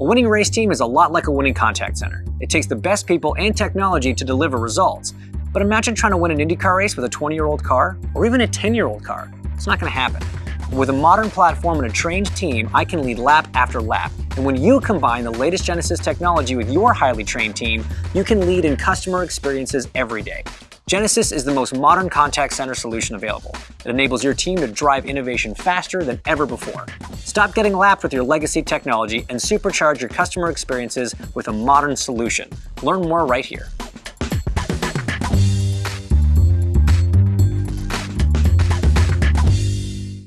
A winning race team is a lot like a winning contact center. It takes the best people and technology to deliver results. But imagine trying to win an IndyCar race with a 20-year-old car, or even a 10-year-old car. It's not going to happen. With a modern platform and a trained team, I can lead lap after lap. And when you combine the latest Genesys technology with your highly trained team, you can lead in customer experiences every day. Genesys is the most modern contact center solution available. It enables your team to drive innovation faster than ever before. Stop getting lapped with your legacy technology and supercharge your customer experiences with a modern solution. Learn more right here.